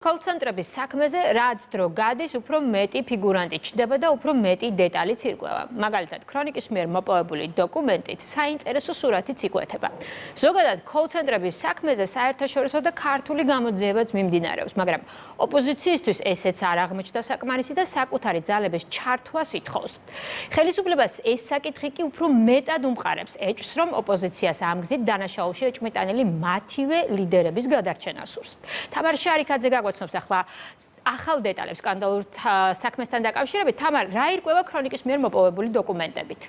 კოლცენტრების საქმეზე რაც დრო გადის, უფრო მეტი ფიგურანტი ჩდება და უფრო მეტი დეტალიც ირკვევა. მაგალითად, ქრონიკის მიერ მოპოვებული დოკუმენტით საინტერესო სურათიც იკვეთება. ზოგადად, კოლცენტრების საქმეზე საერთაშორისო და ქართული გამოძიებაც მიმდინარეობს, მაგრამ ოპოზიციისთვის ესეც არ აღმოჩნდა საკმარისი და საკუთარი ძალების ჩართვას ითხოვს. ხელისუფლებას ეს საკითხი კი უფრო მეტად უმყარებს, ეჭს რომ ოპოზიციას ამ გზით დანაშაულში ეჭმიტანილი მათივე ლიდერების გადარჩენა სურს. თამარ შარიქაძე გაგ გვაცნობს ახლა ახალ დეტალებს სკანდალურ საქმესთან დაკავშირებით. თამარ, რა ირკვევა ქრონიკის მიერ მოპოვებული დოკუმენტებით?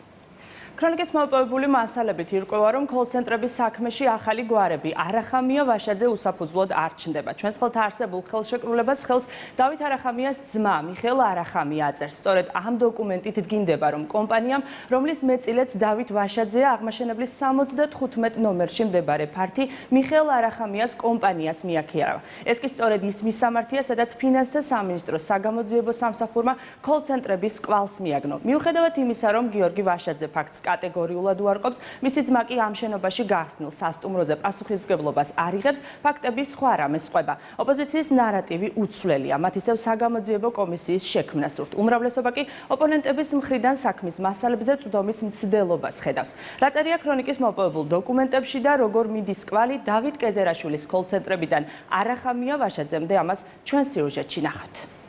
ქრონიკის მოპოვებული მასალებით ირკვევა, რომ კოლცენტრების საქმეში ახალი გვარები არახამია ვაშაძე უსაფუძვლოდ არ ჩნდება. ჩვენს ხელთ არსებულ ხელშეკრულებას ხელს დავით არახამიას ძმა მიხელ არახამია აწერს. სწორედ ამ დოკუმენტით დგინდება, რომ კომპანიამ, რომლის მეწილეც დავით ვაშაძეა, აღმაშენებლის 75 ნომერში მდებარე ფართი მიხელ არახამიას კომპანიას მიაქირავა. ეს კი სწორედ ის მისამართია, სადაც ფინანსთა სამინისტროს საგამოძიებო სამსახურმა კოლცენტრების კვალს მიაგნო. მიუხედავად იმისა, რომ გიორგი ვაშაძე ფაქტს კატეგორიულად უარყოფს. მისი ძმა კი ამ შენობაში გახსნილ სასტუმროზე პასუხისმგებლობას არიღებს, ფაქტები სხვა რამეს ყვება. ოპოზიციის ნარატივი უცვლელია, მათ ისევ საგამოძიებო კომისიის შექმნას ურთ. უმრავლესობა კი ოპონენტების მხრიდან საქმის მასალებზე წვდომის მცდელობას ხედავს. რაწერია ქრონიკის მოპოვებულ დოკუმენტებში და როგორ მიდის კვალი დავით კეზერაშვილის კოლცენტრებიდან არახამია ვაშაძემდე ამას ჩვენ სიუჟეტში ნახავთ.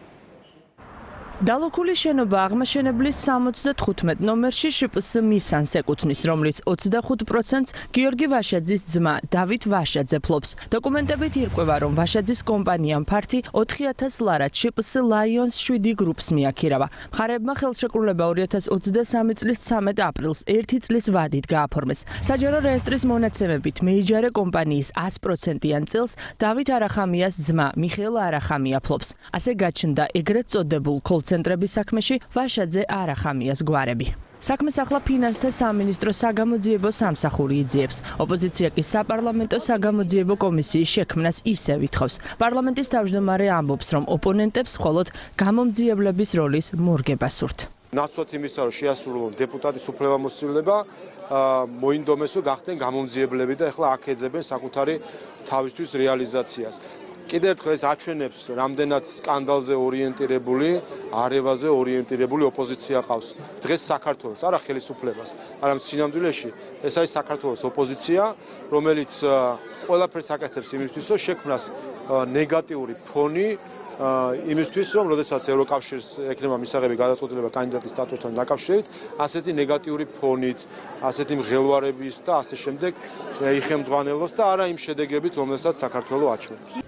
დალოქული შენობა აღმაშენებლის 75 ნომერში შპს მისანს ეკუთვნის, რომლის 25%-ს გიორგი ვაშაძის ძმა დავით ვაშაძე ფლობს. დოკუმენტებით ირკვევა, რომ ვაშაძის კომპანიამ ფართი 4000 ლარად შპს ლაიონს 7 გრუპს მიაქირავა. მხარეებმა ხელშეკრულება 2023 წლის 13 აპრილს 1 წლის ვადით გააფორმეს. საჯარო რეესტრის მონაცემებით მეიჯარე კომპანიის 100%-იან წელს დავით არახამიას ძმა მიხეილ არახამია ფლობს. ასე გაჩნდა ეგრეთ წოდებულ კოლც ცენტრების საქმეში ვაშაძე არახამიას გვარები. საქმეს ახლა ფინანსთა სამინისტრო საგამოძიებო სამსახური იძიებს. ოპოზიცია კი საპარლამენტო საგამოძიებო კომისიის შექმნას ისევ ითხოვს. პარლამენტის თავმჯდომარე ამბობს, რომ ოპონენტებს მხოლოდ გამომძიებლების როლის მორგება სურთ. ნაცვლად იმისა, რომ შეასრულონ დეპუტატის უფლებამოსილება, მოინდომესო გახდნენ გამომძიებლები და ახლა აქეძებენ საკუთარი თავისთვის რეალიზაციას. კიდევ ერთხელ ეს აჩვენებს რამდენად სკანდალზე ორიენტირებული, არევაზე ორიენტირებული ოპოზიცია ყავს. დღეს საქართველოს, არა ხელისუფლებას, არამედ სინამდვილეში ეს არის საქართველოს ოპოზიცია, რომელიც ყველაფერს აკეთებს იმისთვის, რომ შექმნას ნეგატიური ფონი იმისთვის, რომ როდესაც ევროკავშირს ექნება მისაღები გადაწყვეტილება კანდიდატის სტატუსთან დაკავშირებით, ასეთი ნეგატიური ფონით, ასეთი მღელვარების და ასე შემდეგ იხემძღვანელოს და არა იმ შედეგებით, რომელსაც საქართველოს აჩვენებს.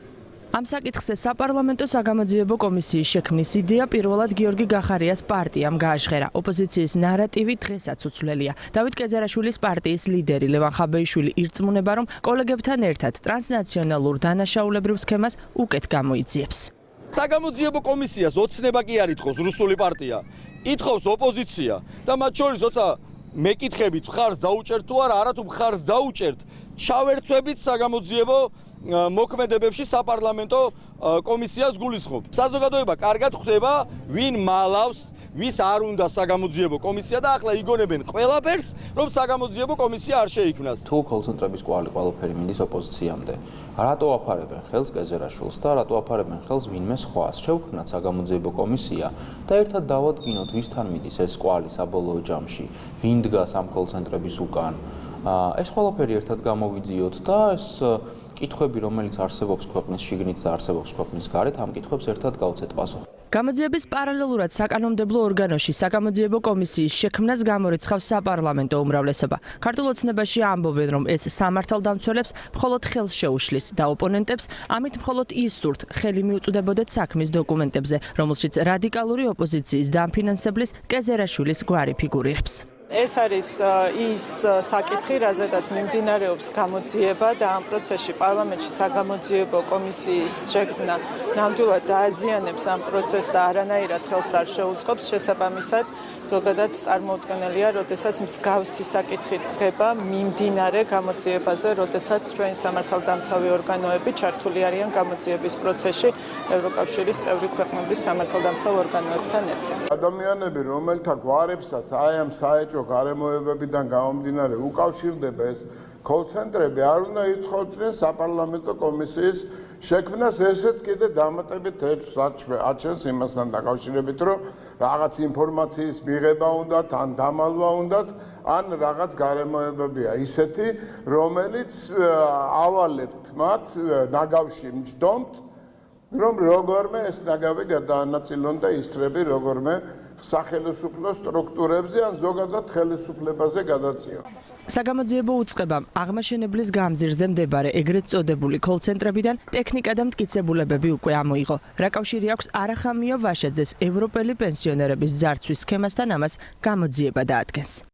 ამ საკითხზე საპარლამენტო საგამოძიებო კომისიის შექმნის იდეა პირველად გიორგი გახარიას პარტიამ გააჟღერა. ოპოზიციის ნარატივი დღესაც უცვლელია. დავით კეზერაშვილის პარტიის ლიდერი ლევან ხაბეიშვილი ირწმუნება, რომ კოლეგებთან ერთად ტრანსნაციონალურ დანაშაულებრივ სქემას უკეთ გამოიძიებს. საგამოძიებო კომისიას ოცნება კი არ ითხოვს რუსული პარტია. ითხოვს ოპოზიცია და მათ შორის როცა მეკითხებით მხარს დაუჭერთ თუ არა, არათუ მხარს დაუჭერთ, ჩავერთვებით საგამოძიებო მოქმედებებში საპარლამენტო კომისიას გულისხმობ. საზოგადოება კარგად ხვდება, ვინ მალავს, ვის არ უნდა საგამოძიებო კომისია და ახლა იგონებენ ყველაფერს, რომ საგამოძიებო კომისია არ შეიქმნას. თუ კონცენტრების კვალი ყველაფერი მინდის ოპოზიციამდე, რატო აფარებენ ხელს კეზერაშვილს და რატო აფარებენ ხელს ვინმე სხვას? შევქმნათ საგამოძიებო კომისია და ერთად დავადგინოთ ვისთან მიდის ეს კვალი საბოლოო ჯამში, ვინ დგას ამ კონცენტრების უკან. ეს ყველაფერი ერთად გამოვიძიოთ და ეს კითხვები, რომელიც არსებობს ქვეყნის შიგნით და არსებობს ქვეყნის გარეთ, ამ კითხვებს ერთად გავცეთ პასუხი. გამოძიების პარალელურად საკანონმდებლო ორგანოში საკამოძიებო კომისიის შექმნას გამორიცხავს საპარლამენტო უმრავლესობა. ქართულ ოცნებაში ამბობენ, რომ ეს სამართალდამცველებს მხოლოდ ხელს შეუშლის და ოპონენტებს ამით მხოლოდ ის სურთ ხელი მიუწვდებოდეთ საქმის დოკუმენტებზე, რომელშიც რადიკალური ოპოზიციის დამფინანსებლის კეზერაშვილის გვარი ფიგურირებს. ეს არის ის საკითხი, რაზედაც მიმდინარეობს გამოძიება და ამ პროცესში პარლამენტში საგამოძიებო კომისიის შექმნა ნამდვილად დააზიანებს ამ პროცესს და არანაირად ხელს არ შეუწყობს შესაბამისად ზოგადად წარმოუდგენელია, როდესაც მსგავსი საკითხი დგება მიმდინარე გამოძიებაზე, როდესაც ჩვენი სამართალდამცავი ორგანოები ჩართული არიან გამოძიების პროცესში ევროკავშირის წევრი ქვეყნების სამართალდამცავ ორგანოებთან ერთად. ადამიანები, რომელთა გვარებსაც აი ამ საეჭო გარემოებებიდან გამომდინარე უკავშირდება ეს კოლცენტრები არ უნდა ითხოვდნენ საპარლამენტო კომისიის შექმნას ესეც კიდე დამატებით ეჭვს აჩენს იმასთან დაკავშირებით, რომ რაღაც ინფორმაციის მიღება უნდა, ან დამალვა უნდა, ან რაღაც გარემოებებია. ისეთი, რომელიც ავალებთ მათ ნაგავში მჯდომთ, რომ როგორმე ეს ნაგავი გადაანაწილონ და ისრები როგორმე სახელმწიფო სტრუქტურებზე ან ზოგადად ხელისუფლებაზე გადაწიონ. საგამოძიებო უწყებამ აღმაშენებლის გამზირზე მდებარე ეგრეთ წოდებული კოლცენტრებიდან ტექნიკა და მტკიცებულებები უკვე ამოიღო. რა კავშირი აქვს არახამიო ვაშაძეს ევროპელი პენსიონერების ძარცვის სქემასთან ამას გამოძიება დაადგენს.